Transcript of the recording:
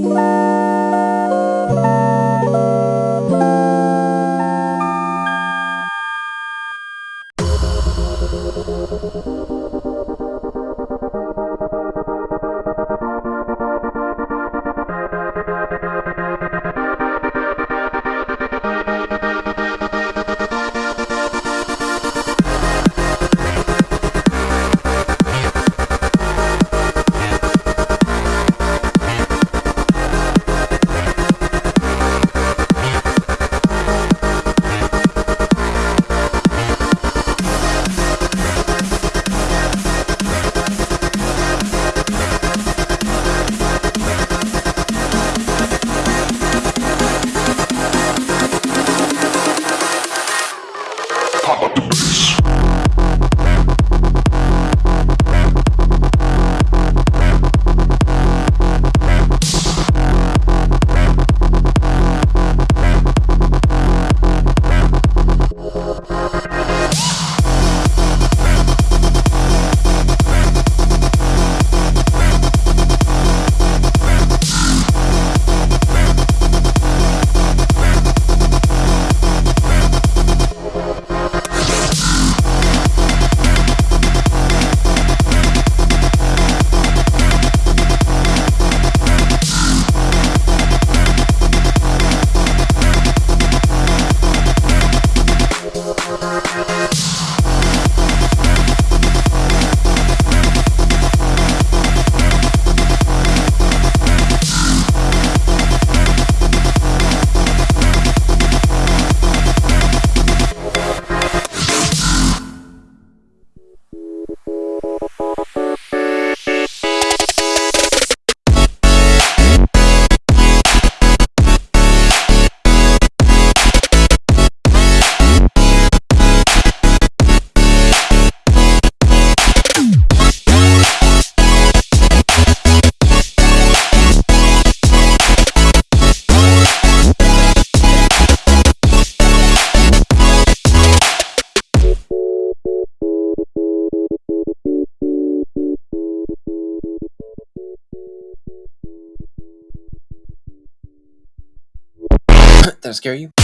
Did I scare you?